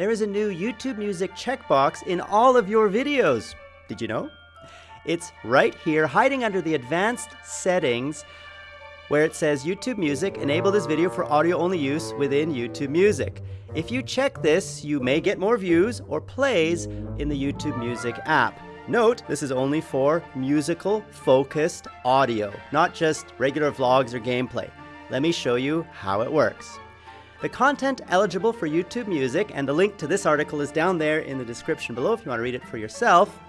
there is a new YouTube Music checkbox in all of your videos. Did you know? It's right here, hiding under the advanced settings where it says YouTube Music, enable this video for audio only use within YouTube Music. If you check this, you may get more views or plays in the YouTube Music app. Note, this is only for musical focused audio, not just regular vlogs or gameplay. Let me show you how it works. The content eligible for YouTube Music, and the link to this article is down there in the description below if you want to read it for yourself,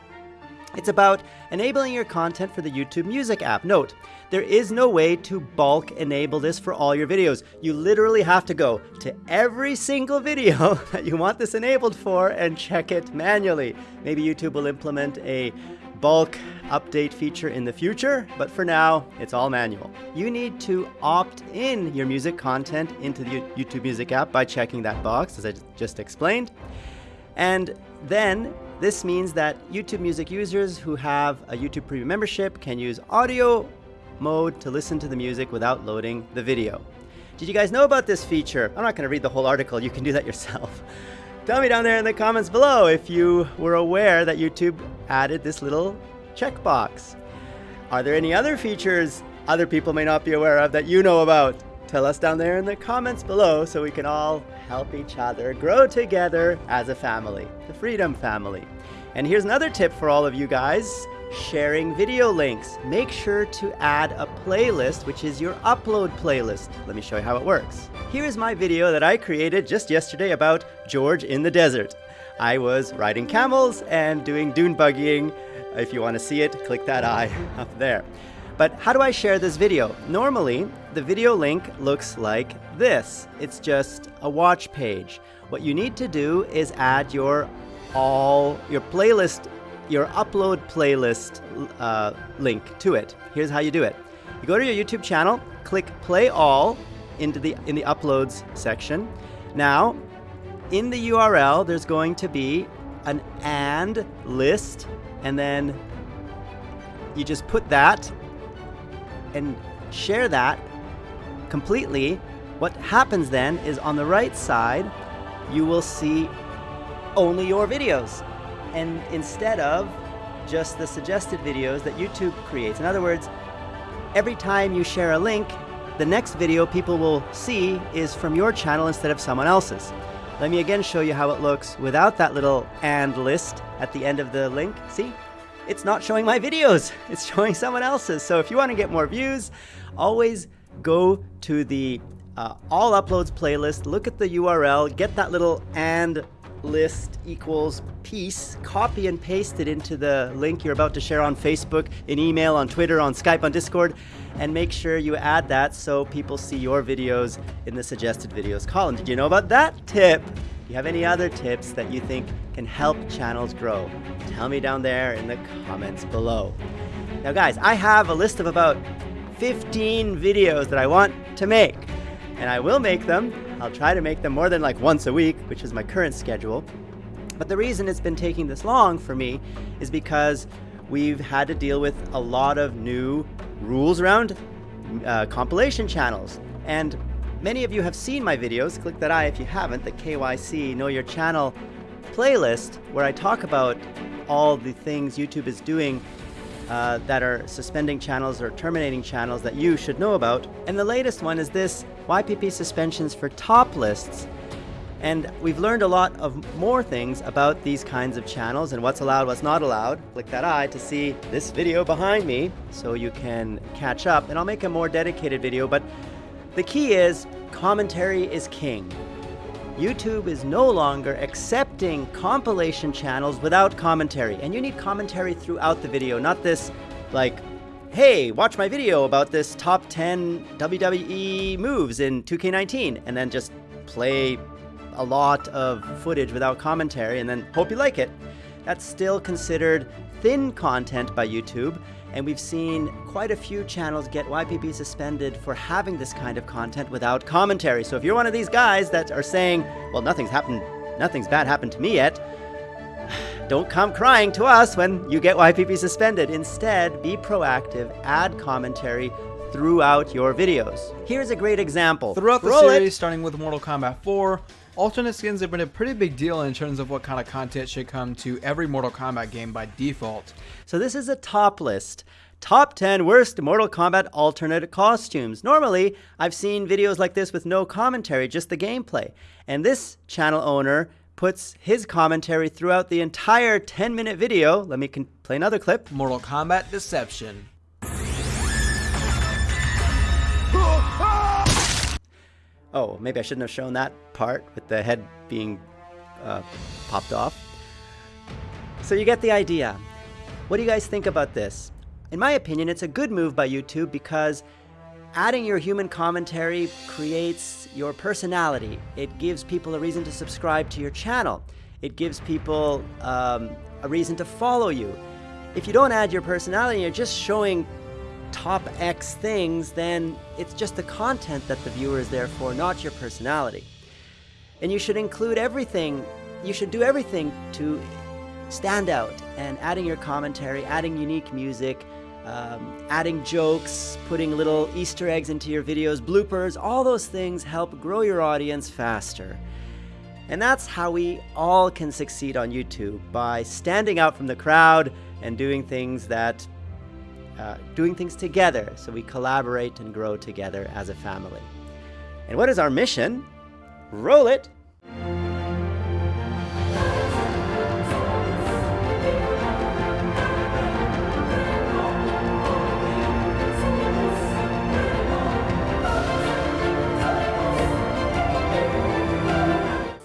it's about enabling your content for the YouTube Music app. Note, there is no way to bulk enable this for all your videos. You literally have to go to every single video that you want this enabled for and check it manually. Maybe YouTube will implement a bulk update feature in the future, but for now, it's all manual. You need to opt in your music content into the YouTube Music app by checking that box, as I just explained. And then this means that YouTube Music users who have a YouTube Premium membership can use audio mode to listen to the music without loading the video. Did you guys know about this feature? I'm not going to read the whole article, you can do that yourself. Tell me down there in the comments below if you were aware that YouTube added this little checkbox. Are there any other features other people may not be aware of that you know about? Tell us down there in the comments below so we can all help each other grow together as a family, the Freedom Family. And here's another tip for all of you guys, sharing video links. Make sure to add a playlist, which is your upload playlist. Let me show you how it works. Here is my video that I created just yesterday about George in the desert. I was riding camels and doing dune buggying. If you want to see it, click that eye up there. But how do I share this video? Normally, the video link looks like this. It's just a watch page. What you need to do is add your all, your playlist, your upload playlist uh, link to it. Here's how you do it. You go to your YouTube channel, click play all into the, in the uploads section. Now, in the URL, there's going to be an and list, and then you just put that and share that completely, what happens then is on the right side, you will see only your videos. And instead of just the suggested videos that YouTube creates. In other words, every time you share a link, the next video people will see is from your channel instead of someone else's. Let me again show you how it looks without that little and list at the end of the link. See? it's not showing my videos. It's showing someone else's. So if you want to get more views, always go to the uh, all uploads playlist, look at the URL, get that little and list equals piece, copy and paste it into the link you're about to share on Facebook, in email, on Twitter, on Skype, on Discord, and make sure you add that so people see your videos in the suggested videos column. Did you know about that tip? Do you have any other tips that you think can help channels grow, tell me down there in the comments below. Now guys, I have a list of about 15 videos that I want to make, and I will make them. I'll try to make them more than like once a week, which is my current schedule. But the reason it's been taking this long for me is because we've had to deal with a lot of new rules around uh, compilation channels. And Many of you have seen my videos, click that I if you haven't, the KYC Know Your Channel playlist, where I talk about all the things YouTube is doing uh, that are suspending channels or terminating channels that you should know about. And the latest one is this, YPP suspensions for top lists. And we've learned a lot of more things about these kinds of channels and what's allowed, what's not allowed. Click that eye to see this video behind me so you can catch up. And I'll make a more dedicated video, but the key is commentary is king. YouTube is no longer accepting compilation channels without commentary. And you need commentary throughout the video, not this like, hey, watch my video about this top 10 WWE moves in 2K19, and then just play a lot of footage without commentary and then hope you like it. That's still considered thin content by YouTube, and we've seen quite a few channels get YPP suspended for having this kind of content without commentary. So if you're one of these guys that are saying, well, nothing's happened, nothing's bad happened to me yet, don't come crying to us when you get YPP suspended. Instead, be proactive, add commentary throughout your videos. Here's a great example. Throughout the series, it. starting with Mortal Kombat 4, Alternate skins have been a pretty big deal in terms of what kind of content should come to every Mortal Kombat game by default. So this is a top list. Top 10 worst Mortal Kombat alternate costumes. Normally, I've seen videos like this with no commentary, just the gameplay. And this channel owner puts his commentary throughout the entire 10 minute video. Let me play another clip. Mortal Kombat Deception. Oh, maybe I shouldn't have shown that part with the head being uh, popped off. So you get the idea. What do you guys think about this? In my opinion, it's a good move by YouTube because adding your human commentary creates your personality. It gives people a reason to subscribe to your channel. It gives people um, a reason to follow you. If you don't add your personality, you're just showing top X things, then it's just the content that the viewer is there for, not your personality. And you should include everything, you should do everything to stand out and adding your commentary, adding unique music, um, adding jokes, putting little Easter eggs into your videos, bloopers, all those things help grow your audience faster. And that's how we all can succeed on YouTube, by standing out from the crowd and doing things that uh, doing things together so we collaborate and grow together as a family. And what is our mission? Roll it!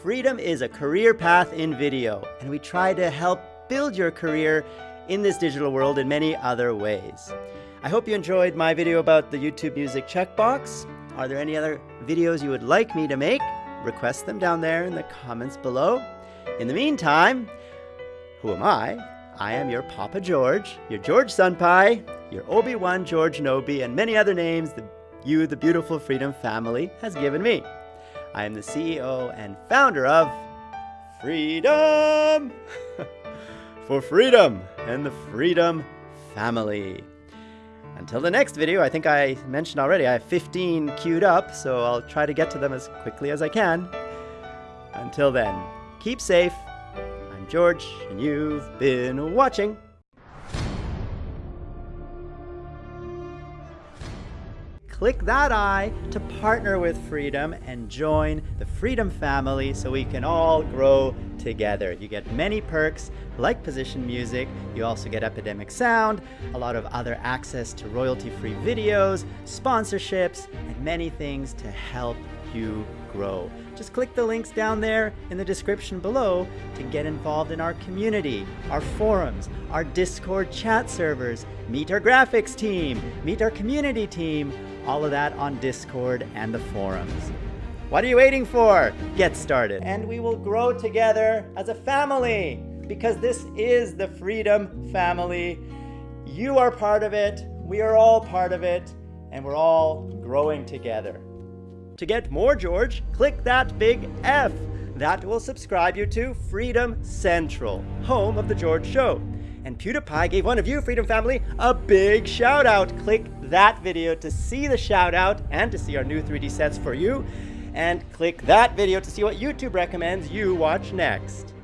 Freedom is a career path in video, and we try to help build your career in this digital world in many other ways. I hope you enjoyed my video about the YouTube Music checkbox. Are there any other videos you would like me to make? Request them down there in the comments below. In the meantime, who am I? I am your Papa George, your George Senpai, your Obi-Wan George Nobi, and many other names that you, the beautiful Freedom family, has given me. I am the CEO and founder of Freedom! for freedom and the Freedom family. Until the next video, I think I mentioned already, I have 15 queued up, so I'll try to get to them as quickly as I can. Until then, keep safe. I'm George, and you've been watching. Click that I to partner with Freedom and join the Freedom family so we can all grow together. You get many perks like position music, you also get Epidemic Sound, a lot of other access to royalty-free videos, sponsorships, and many things to help you grow. Just click the links down there in the description below to get involved in our community, our forums, our Discord chat servers, meet our graphics team, meet our community team, all of that on Discord and the forums. What are you waiting for? Get started. And we will grow together as a family because this is the Freedom Family. You are part of it, we are all part of it, and we're all growing together. To get more George, click that big F. That will subscribe you to Freedom Central, home of The George Show. And PewDiePie gave one of you, Freedom Family, a big shout out. Click that video to see the shout out and to see our new 3D sets for you. And click that video to see what YouTube recommends you watch next.